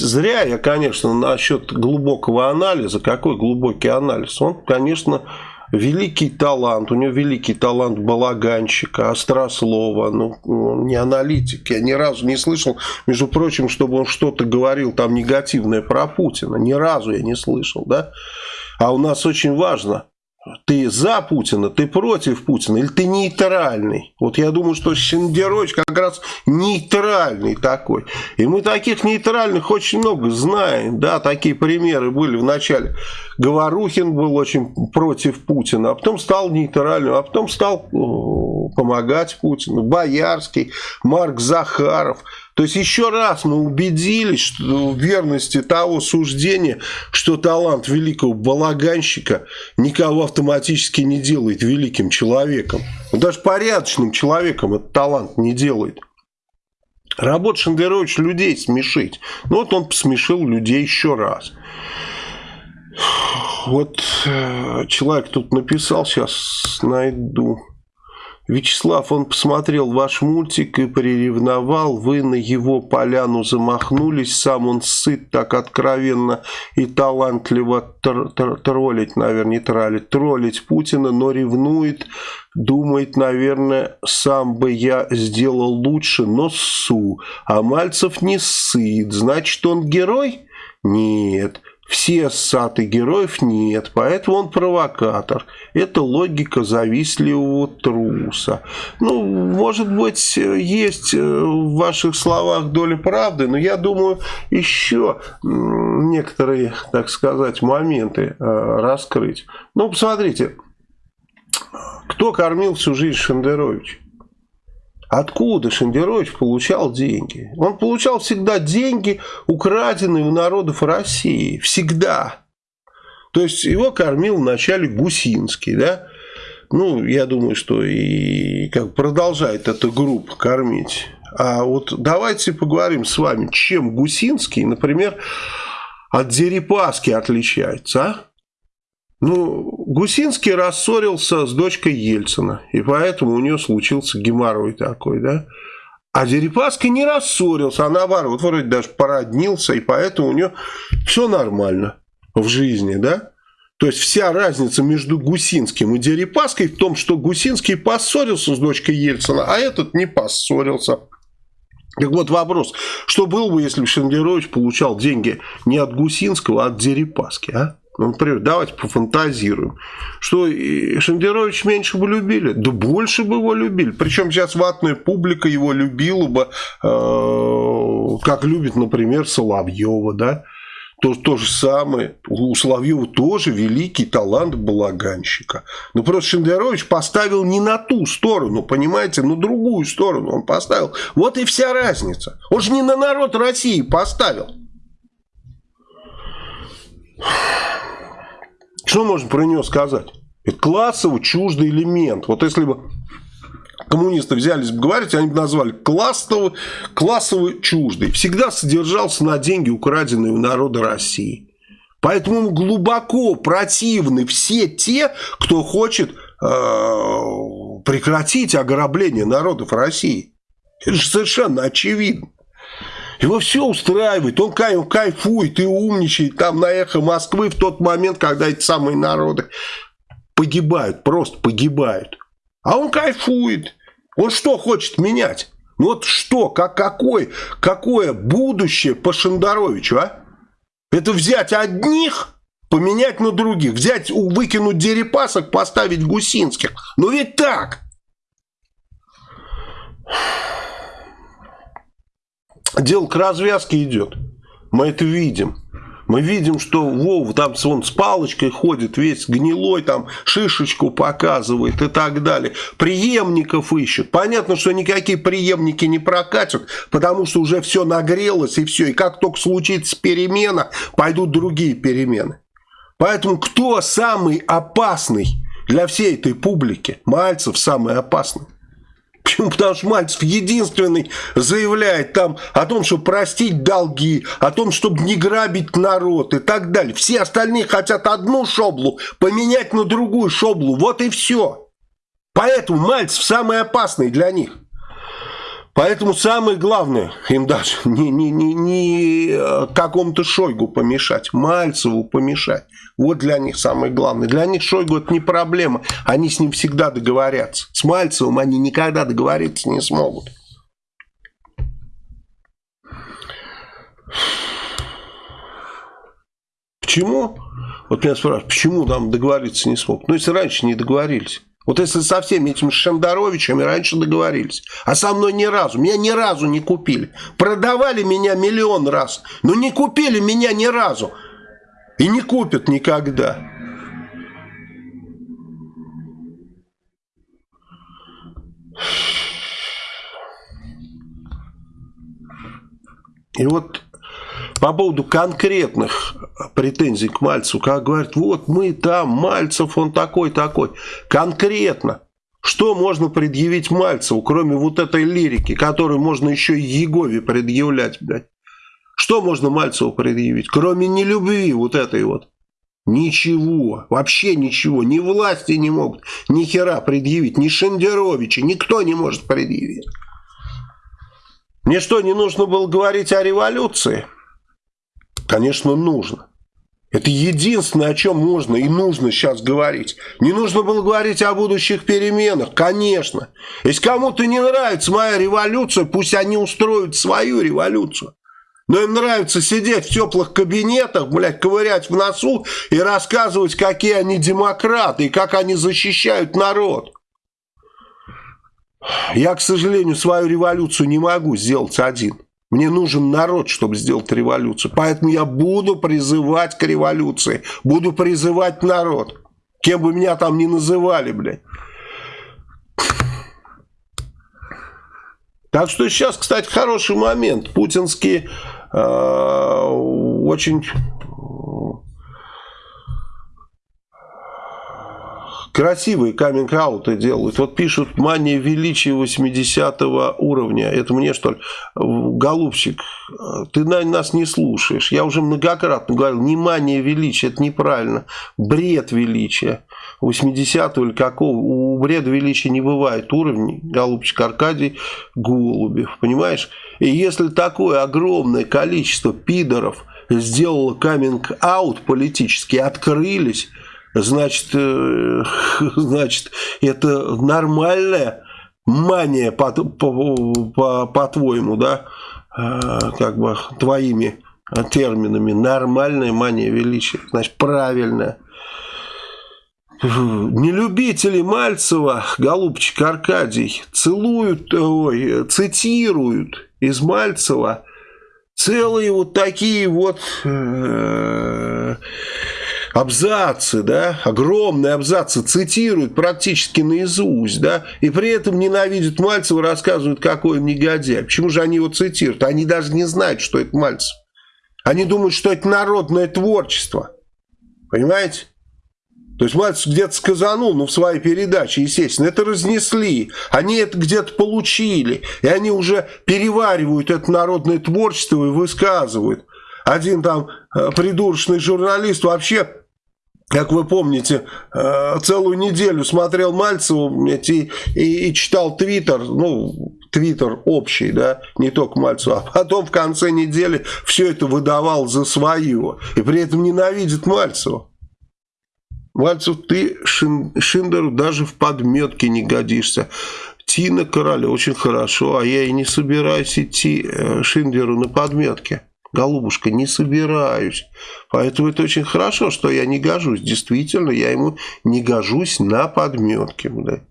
зря я, конечно, насчет глубокого анализа. Какой глубокий анализ? Он, конечно, великий талант, у него великий талант балаганщика, острослова, ну, не аналитик. Я ни разу не слышал, между прочим, чтобы он что-то говорил там негативное про Путина. Ни разу я не слышал, да? А у нас очень важно, ты за Путина, ты против Путина или ты нейтральный. Вот я думаю, что Шендерович как раз нейтральный такой. И мы таких нейтральных очень много знаем. Да, такие примеры были в начале. Говорухин был очень против Путина, а потом стал нейтральным, а потом стал э, помогать Путину. Боярский, Марк Захаров – то есть еще раз мы убедились что в верности того суждения, что талант великого балаганщика никого автоматически не делает великим человеком. Даже порядочным человеком этот талант не делает. Работа Шендерович людей смешить. Ну вот он посмешил людей еще раз. Вот э, человек тут написал, сейчас найду. Вячеслав, он посмотрел ваш мультик и приревновал, вы на его поляну замахнулись, сам он сыт так откровенно и талантливо тр тр троллить, наверное, не троллить, троллить Путина, но ревнует, думает, наверное, сам бы я сделал лучше, но су, а Мальцев не сыт, значит, он герой? Нет, все ссаты героев нет, поэтому он провокатор. Это логика завистливого труса. Ну, может быть, есть э, в ваших словах доля правды, но я думаю, еще некоторые, так сказать, моменты э, раскрыть. Ну, посмотрите, кто кормил всю жизнь Шендерович? Откуда Шендерович получал деньги? Он получал всегда деньги, украденные у народов России. Всегда. То есть его кормил вначале Гусинский, да? Ну, я думаю, что и как продолжает эта группа кормить. А вот давайте поговорим с вами, чем Гусинский, например, от Дерипаски отличается, а? Ну, Гусинский рассорился с дочкой Ельцина, и поэтому у нее случился геморрой такой, да. А Дерипаска не рассорился, а наоборот, вроде даже породнился, и поэтому у нее все нормально в жизни, да. То есть вся разница между Гусинским и Дерипаской в том, что Гусинский поссорился с дочкой Ельцина, а этот не поссорился. Так вот вопрос, что было бы, если бы Шендерович получал деньги не от Гусинского, а от Дерипаски, а? Ну, например, давайте пофантазируем. Что Шендерович меньше бы любили? Да больше бы его любили. Причем сейчас ватная публика его любила бы, э, как любит, например, Соловьева, да? То, то же самое. У Соловьева тоже великий талант балаганщика. Но просто Шендерович поставил не на ту сторону, понимаете, на другую сторону он поставил. Вот и вся разница. Он же не на народ России поставил. Что можно про нее сказать? Это классово чуждый элемент. Вот если бы коммунисты взялись бы говорить, они бы назвали классово, классово чуждый. Всегда содержался на деньги, украденные у народа России. Поэтому глубоко противны все те, кто хочет э, прекратить ограбление народов России. Это же совершенно очевидно. Его все устраивает, он кайфует и умничает там на эхо Москвы в тот момент, когда эти самые народы погибают, просто погибают. А он кайфует. Он что хочет менять? Ну вот что, как, какой, какое будущее по Шандаровичу, а? Это взять одних, поменять на других. Взять, выкинуть Дерипасок, поставить Гусинских. Ну ведь так. Дело к развязке идет. Мы это видим. Мы видим, что Вов там он с палочкой ходит, весь гнилой, там шишечку показывает и так далее. Преемников ищет. Понятно, что никакие преемники не прокатят, потому что уже все нагрелось и все. И как только случится перемена, пойдут другие перемены. Поэтому кто самый опасный для всей этой публики? Мальцев самый опасный. Почему? Потому что Мальцев единственный заявляет там о том, чтобы простить долги, о том, чтобы не грабить народ и так далее. Все остальные хотят одну шоблу поменять на другую шоблу. Вот и все. Поэтому Мальцев самый опасный для них. Поэтому самое главное, им даже не, не, не, не э, какому-то Шойгу помешать, Мальцеву помешать. Вот для них самое главное. Для них Шойгу это не проблема. Они с ним всегда договорятся. С Мальцевым они никогда договориться не смогут. Почему? Вот меня спрашивают, почему там договориться не смог? Ну, если раньше не договорились. Вот если со всеми этими Шендеровичами раньше договорились, а со мной ни разу, меня ни разу не купили. Продавали меня миллион раз, но не купили меня ни разу. И не купят никогда. И вот по поводу конкретных претензий к Мальцеву, как говорят, вот мы там, Мальцев, он такой-такой. Конкретно, что можно предъявить Мальцеву, кроме вот этой лирики, которую можно еще и Егове предъявлять, блядь? Что можно Мальцеву предъявить, кроме нелюбви вот этой вот? Ничего, вообще ничего, ни власти не могут ни хера предъявить, ни Шендеровича, никто не может предъявить. Мне что, не нужно было говорить о революции? Конечно, нужно. Это единственное, о чем можно и нужно сейчас говорить. Не нужно было говорить о будущих переменах, конечно. Если кому-то не нравится моя революция, пусть они устроят свою революцию. Но им нравится сидеть в теплых кабинетах, блядь, ковырять в носу и рассказывать, какие они демократы и как они защищают народ. Я, к сожалению, свою революцию не могу сделать один. Мне нужен народ, чтобы сделать революцию. Поэтому я буду призывать к революции. Буду призывать народ. Кем бы меня там ни называли, блядь. Так что сейчас, кстати, хороший момент. Путинские э, очень красивые каминг-ауты делают. Вот пишут «Мания величия 80 уровня». Это мне, что ли? Голубчик, ты нас не слушаешь. Я уже многократно говорил, не мания величия, это неправильно. Бред величия. 80 или какого. У бреда величия не бывает уровней. Голубчик Аркадий Голубев. Понимаешь? И если такое огромное количество пидоров сделало каминг-аут политически, открылись значит, э, значит это нормальная мания, по-твоему, по, по, по да, э, как бы твоими терминами, нормальная мания величия, значит, правильная. Нелюбители Мальцева, голубчик Аркадий, целуют, ой, цитируют из Мальцева целые вот такие вот э, абзацы, да, огромные абзацы цитируют практически наизусть, да, и при этом ненавидят Мальцева, рассказывают, какой он негодяй. Почему же они его цитируют? Они даже не знают, что это Мальцев. Они думают, что это народное творчество. Понимаете? То есть Мальцев где-то сказанул, ну, в своей передаче, естественно, это разнесли. Они это где-то получили. И они уже переваривают это народное творчество и высказывают. Один там э, придурочный журналист вообще как вы помните, э, целую неделю смотрел Мальцеву и, и, и читал Твиттер, ну, Твиттер общий, да, не только Мальцеву, а потом в конце недели все это выдавал за свое, и при этом ненавидит Мальцева. Мальцев, ты Шин, Шиндеру даже в подметке не годишься. Тина Короля очень хорошо, а я и не собираюсь идти э, Шиндеру на подметке. Голубушка, не собираюсь. Поэтому это очень хорошо, что я не гожусь. Действительно, я ему не гожусь на подметке. Блядь.